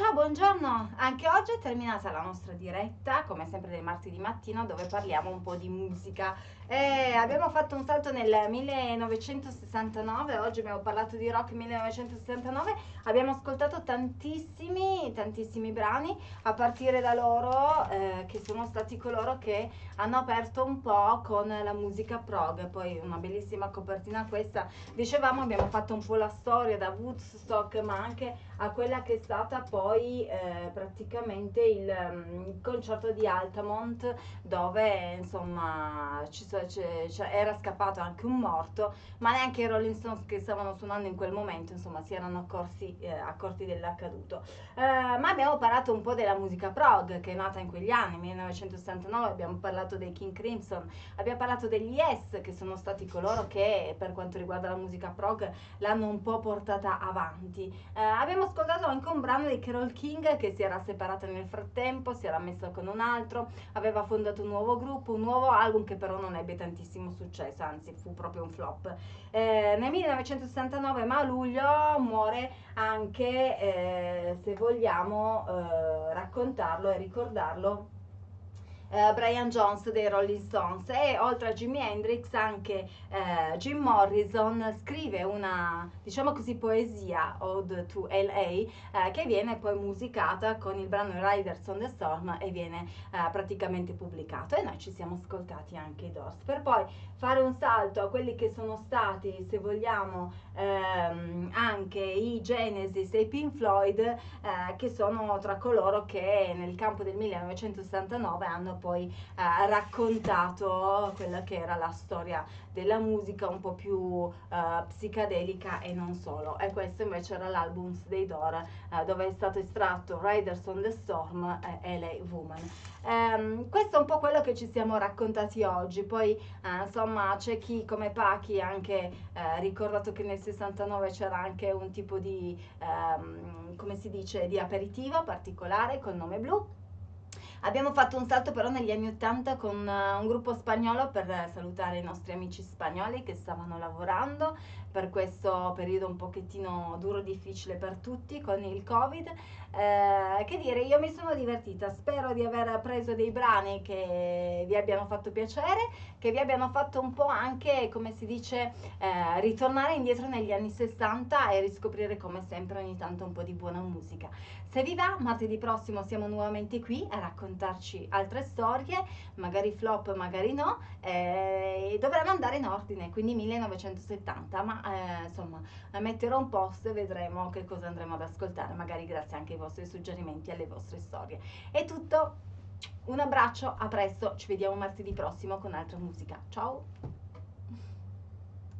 Ciao, buongiorno! Anche oggi è terminata la nostra diretta, come sempre del martedì mattina, dove parliamo un po' di musica. Eh, abbiamo fatto un salto nel 1969, oggi abbiamo parlato di rock 1969, abbiamo ascoltato tantissimi, tantissimi brani, a partire da loro, eh, che sono stati coloro che hanno aperto un po' con la musica prog, poi una bellissima copertina questa. Dicevamo, abbiamo fatto un po' la storia da Woodstock, ma anche a quella che è stata poi eh, praticamente il, mm, il, concerto di Altamont dove insomma ci, era scappato anche un morto ma neanche i Rolling Stones che stavano suonando in quel momento insomma si erano accorsi, eh, accorti dell'accaduto. Eh, ma abbiamo parlato un po' della musica prog che è nata in quegli anni 1969 abbiamo parlato dei King Crimson abbiamo parlato degli Yes che sono stati coloro che per quanto riguarda la musica prog l'hanno un po' portata avanti. Eh, abbiamo ascoltato anche un brano di Carol King che si era separata nel frattempo, si era messa con un altro, aveva fondato un nuovo gruppo, un nuovo album che però non ebbe tantissimo successo, anzi fu proprio un flop. Eh, nel 1969, ma a luglio, muore anche, eh, se vogliamo eh, raccontarlo e ricordarlo, eh, Brian Jones dei Rolling Stones. E oltre a Jimi Hendrix anche eh, Jim Morrison scrive una diciamo così poesia Ode to LA eh, che viene poi musicata con il brano Riders on the Storm e viene eh, praticamente pubblicato. E noi ci siamo ascoltati anche i Doors. Per poi fare un salto a quelli che sono stati se vogliamo ehm, anche i Genesis e i Pink Floyd eh, che sono tra coloro che nel campo del 1969 hanno poi eh, raccontato quella che era la storia della musica un po' più eh, psicadelica e non solo. E questo invece era l'album dei Door eh, dove è stato estratto Riders on the Storm e LA Woman. Um, questo è un po' quello che ci siamo raccontati oggi, poi uh, insomma c'è chi come Pachi ha anche uh, ricordato che nel 69 c'era anche un tipo di, um, come si dice, di aperitivo particolare col nome blu Abbiamo fatto un salto però negli anni 80 con uh, un gruppo spagnolo per salutare i nostri amici spagnoli che stavano lavorando per questo periodo un pochettino duro, difficile per tutti con il Covid. Eh, che dire, io mi sono divertita, spero di aver preso dei brani che vi abbiano fatto piacere, che vi abbiano fatto un po' anche, come si dice, eh, ritornare indietro negli anni 60 e riscoprire come sempre ogni tanto un po' di buona musica. Se vi va, martedì prossimo siamo nuovamente qui a raccontarci altre storie, magari flop, magari no, eh, dovremmo andare in ordine, quindi 1970, ma eh, insomma metterò un post e vedremo che cosa andremo ad ascoltare, magari grazie anche ai vostri suggerimenti e alle vostre storie. È tutto, un abbraccio, a presto, ci vediamo martedì prossimo con altra musica. Ciao!